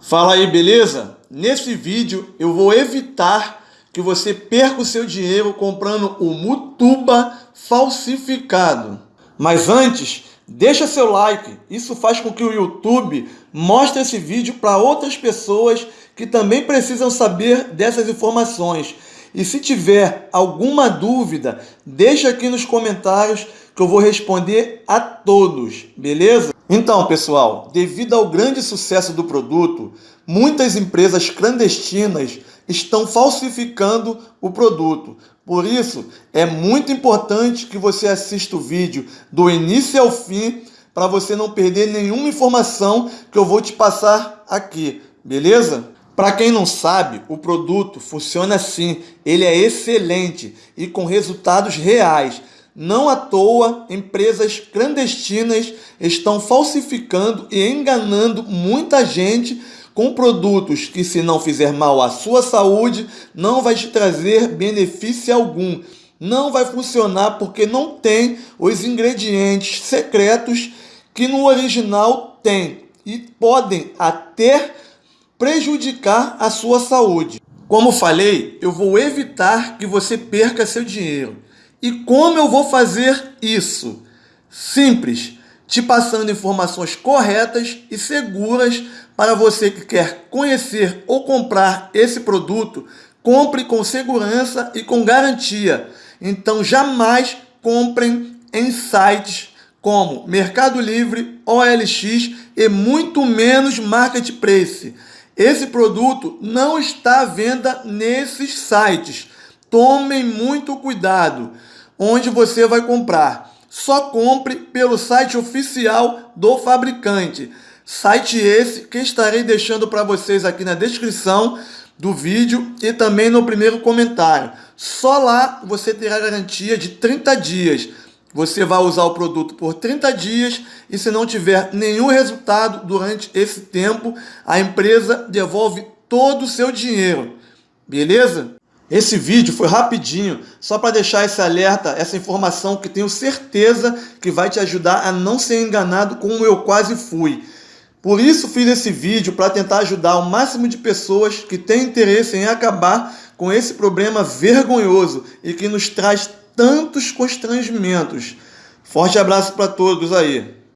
Fala aí, beleza? Nesse vídeo eu vou evitar que você perca o seu dinheiro comprando o Mutuba falsificado. Mas antes, deixa seu like. Isso faz com que o YouTube mostre esse vídeo para outras pessoas que também precisam saber dessas informações. E se tiver alguma dúvida, deixa aqui nos comentários que eu vou responder a todos, beleza? Então, pessoal, devido ao grande sucesso do produto, muitas empresas clandestinas estão falsificando o produto. Por isso, é muito importante que você assista o vídeo do início ao fim para você não perder nenhuma informação que eu vou te passar aqui, beleza? Para quem não sabe, o produto funciona assim, ele é excelente e com resultados reais. Não à toa, empresas clandestinas estão falsificando e enganando muita gente com produtos que, se não fizer mal à sua saúde, não vai te trazer benefício algum. Não vai funcionar porque não tem os ingredientes secretos que no original tem e podem até prejudicar a sua saúde. Como falei, eu vou evitar que você perca seu dinheiro. E como eu vou fazer isso? Simples, te passando informações corretas e seguras para você que quer conhecer ou comprar esse produto, compre com segurança e com garantia. Então jamais comprem em sites como Mercado Livre, OLX e muito menos Marketplace. Esse produto não está à venda nesses sites. Tomem muito cuidado onde você vai comprar. Só compre pelo site oficial do fabricante. Site esse que estarei deixando para vocês aqui na descrição do vídeo e também no primeiro comentário. Só lá você terá garantia de 30 dias. Você vai usar o produto por 30 dias e se não tiver nenhum resultado durante esse tempo, a empresa devolve todo o seu dinheiro. Beleza? Esse vídeo foi rapidinho, só para deixar esse alerta, essa informação que tenho certeza que vai te ajudar a não ser enganado como eu quase fui. Por isso fiz esse vídeo para tentar ajudar o máximo de pessoas que têm interesse em acabar com esse problema vergonhoso e que nos traz tantos constrangimentos. Forte abraço para todos aí.